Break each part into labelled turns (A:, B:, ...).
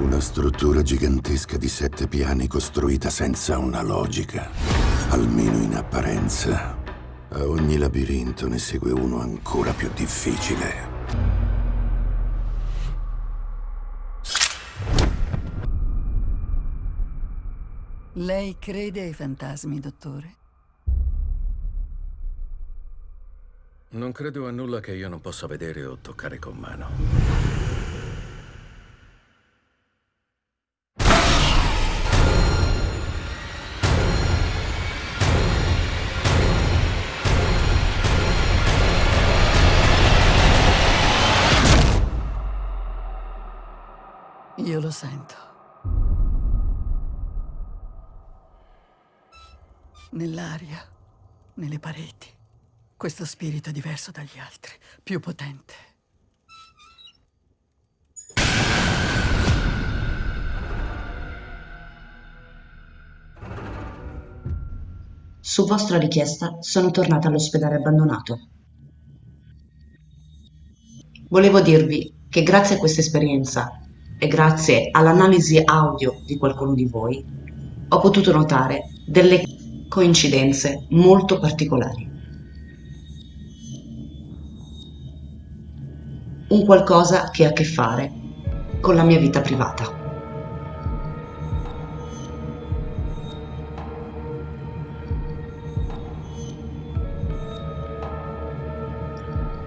A: Una struttura gigantesca di sette piani costruita senza una logica, almeno in apparenza. A ogni labirinto ne segue uno ancora più difficile.
B: Lei crede ai fantasmi, dottore?
C: Non credo a nulla che io non possa vedere o toccare con mano.
B: Questo spirito è diverso dagli altri, più potente.
D: Su vostra richiesta sono tornata all'ospedale abbandonato. Volevo dirvi che grazie a questa esperienza e grazie all'analisi audio di qualcuno di voi ho potuto notare delle coincidenze molto particolari. Un qualcosa che ha a che fare con la mia vita privata.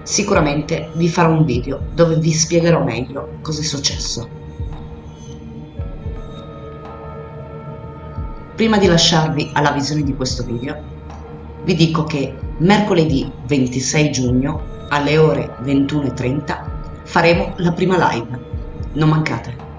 D: Sicuramente vi farò un video dove vi spiegherò meglio cosa è successo. Prima di lasciarvi alla visione di questo video, vi dico che mercoledì 26 giugno alle ore 21.30 faremo la prima live. Non mancate!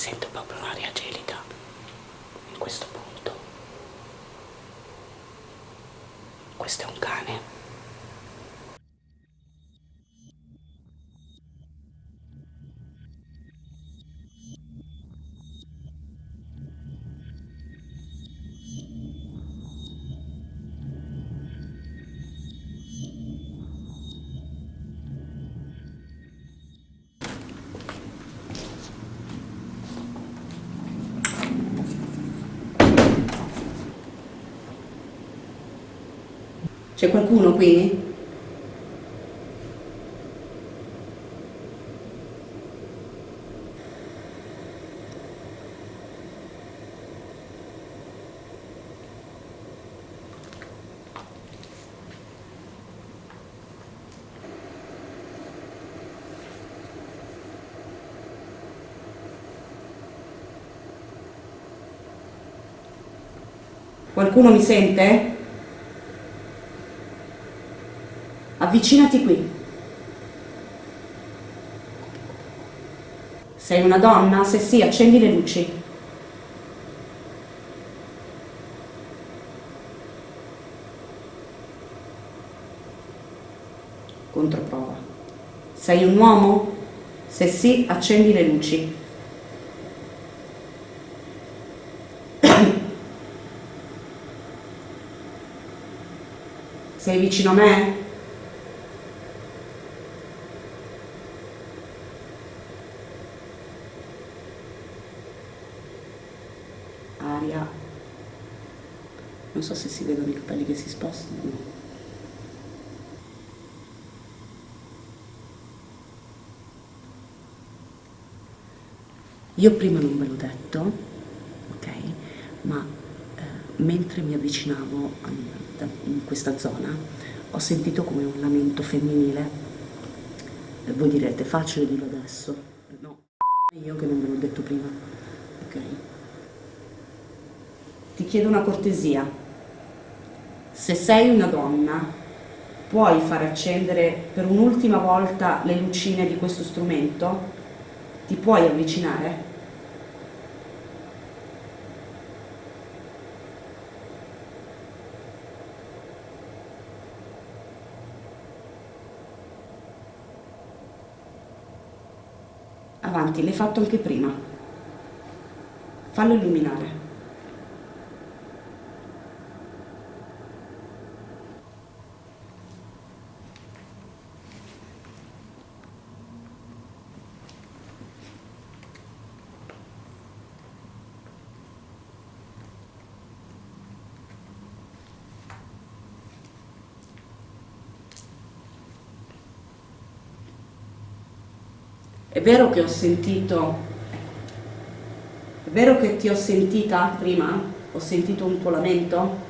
D: Sinto popular e. C'è qualcuno qui? Qualcuno mi sente? Avvicinati qui. Sei una donna? Se sì, accendi le luci. Controprova. Sei un uomo? Se sì, accendi le luci. Sei vicino a me? Aria. Non so se si vedono i capelli che si spostano. Io prima non ve l'ho detto, ok? Ma eh, mentre mi avvicinavo a, in questa zona ho sentito come un lamento femminile. E voi direte, facile dirlo adesso. No, io che non ve l'ho detto prima, ok? Ti chiedo una cortesia. Se sei una donna puoi far accendere per un'ultima volta le lucine di questo strumento? Ti puoi avvicinare? Avanti, l'hai fatto anche prima. Fallo illuminare. È vero che ho sentito, è vero che ti ho sentita prima? Ho sentito un tuo lamento?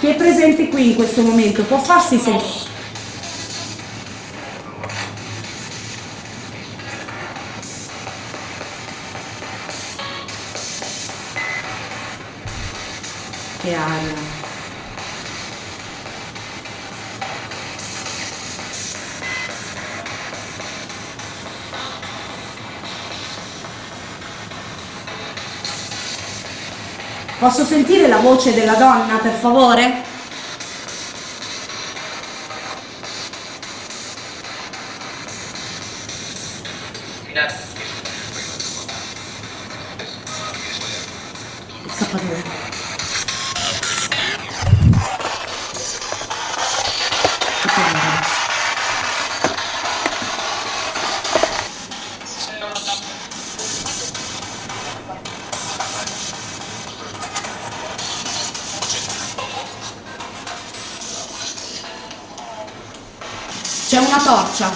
D: Chi è presente qui in questo momento può farsi sentire? Posso sentire la voce della donna, per favore? C'è una torcia.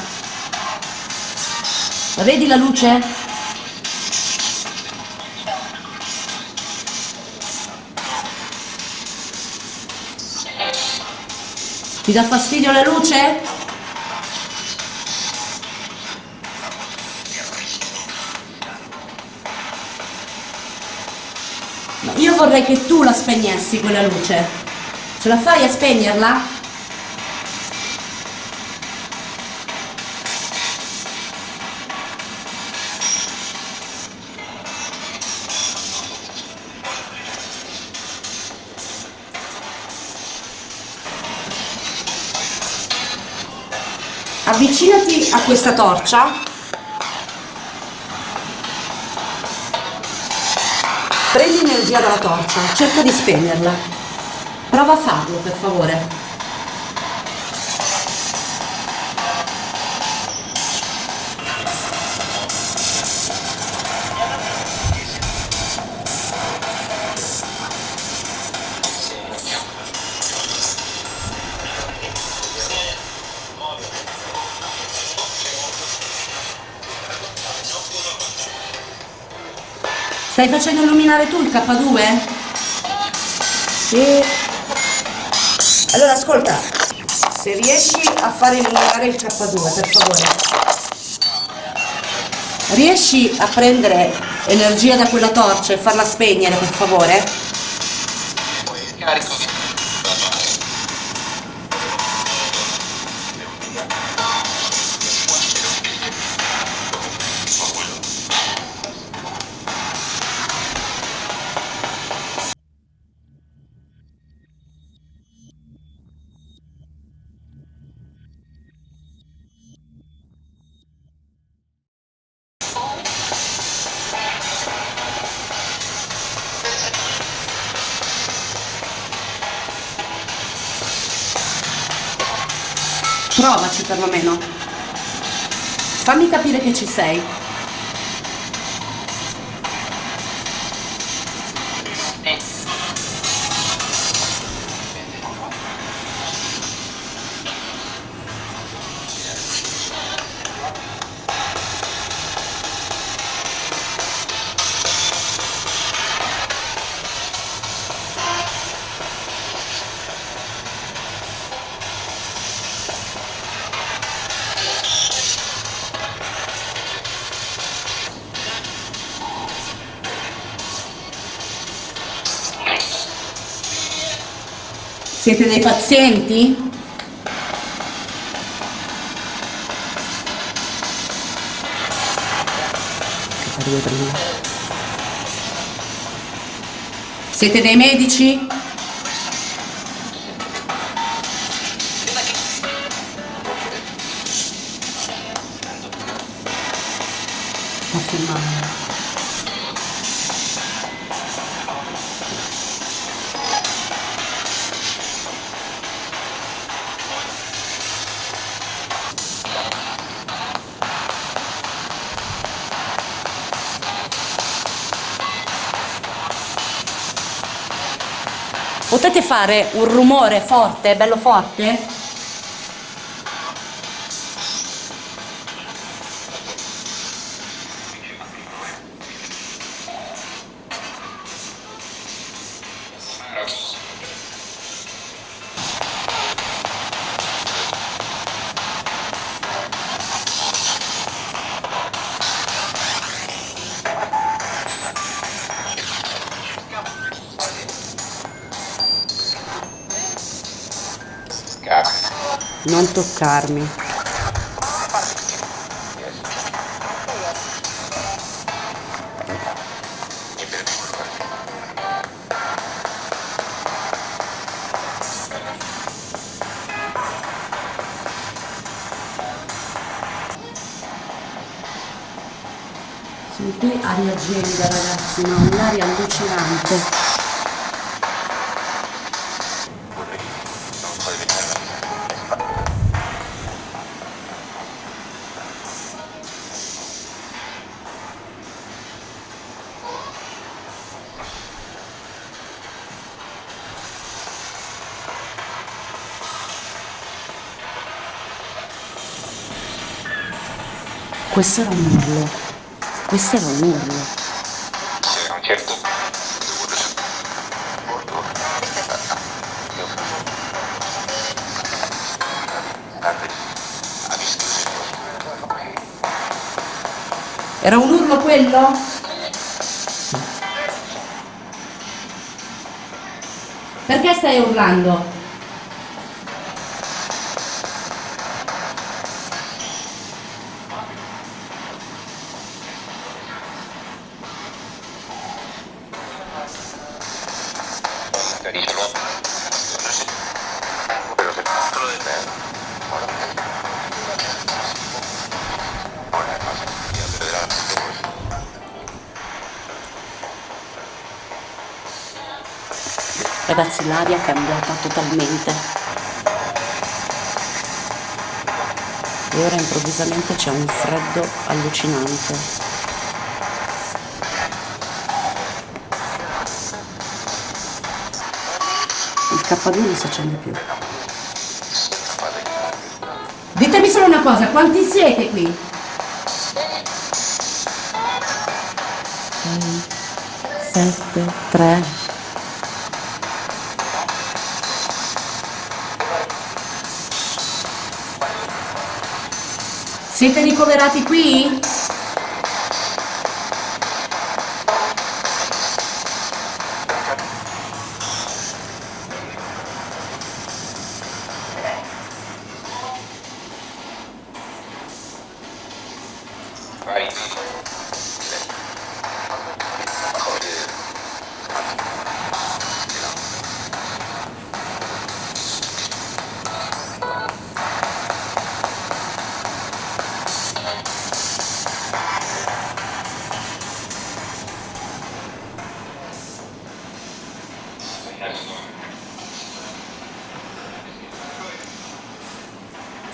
D: La vedi la luce? Ti dà fastidio la luce? Io vorrei che tu la spegnessi quella luce. Ce la fai a spegnerla? Avvicinati a questa torcia. Prendi energia dalla torcia, cerca di spegnerla. Prova a farlo, per favore. Stai facendo illuminare tu il K2? Sì. Allora ascolta, se riesci a fare illuminare il K2, per favore. Riesci a prendere energia da quella torcia e farla spegnere, per favore?
E: Carico.
D: Provaci perlomeno. Fammi capire che ci sei. Siete dei pazienti? Siete dei medici? Potete fare un rumore forte, bello forte? Non toccarmi. Sono qui aria gelida ragazzi, ma un'aria allucinante. Questo era un urlo. Questo era un urlo.
E: a un certo
D: Era un urlo quello? Perché stai urlando? Ragazzi, l'aria è cambiata totalmente. E ora improvvisamente c'è un freddo allucinante. K2 non si accende più. Ditemi solo una cosa, quanti siete qui? 6, 7, 3, Siete ricoverati qui?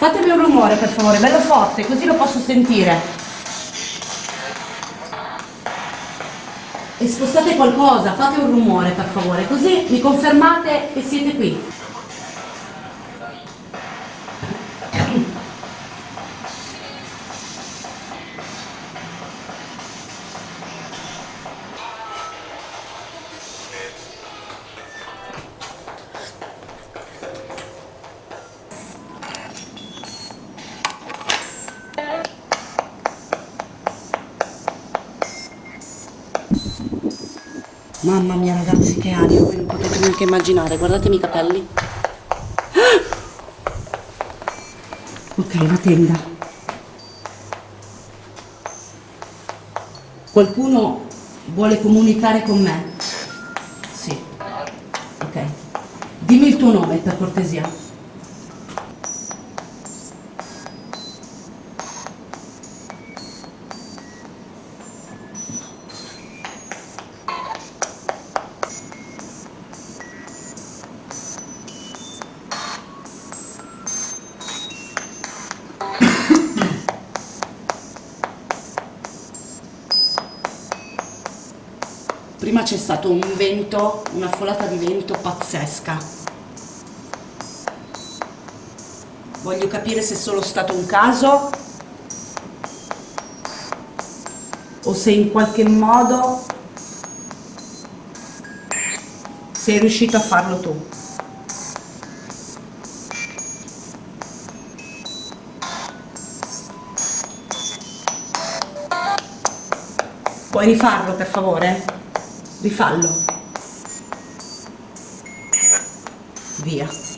D: Fatemi un rumore per favore, bello forte, così lo posso sentire. E spostate qualcosa, fate un rumore per favore, così mi confermate che siete qui. Mamma mia ragazzi che aria, voi non potete neanche immaginare, guardatemi i capelli. Ok, la tenda. Qualcuno vuole comunicare con me? Sì. Ok. Dimmi il tuo nome per cortesia. Prima c'è stato un vento, una folata di vento pazzesca. Voglio capire se è solo stato un caso o se in qualche modo sei riuscito a farlo tu. Puoi rifarlo per favore? Rifallo. Via.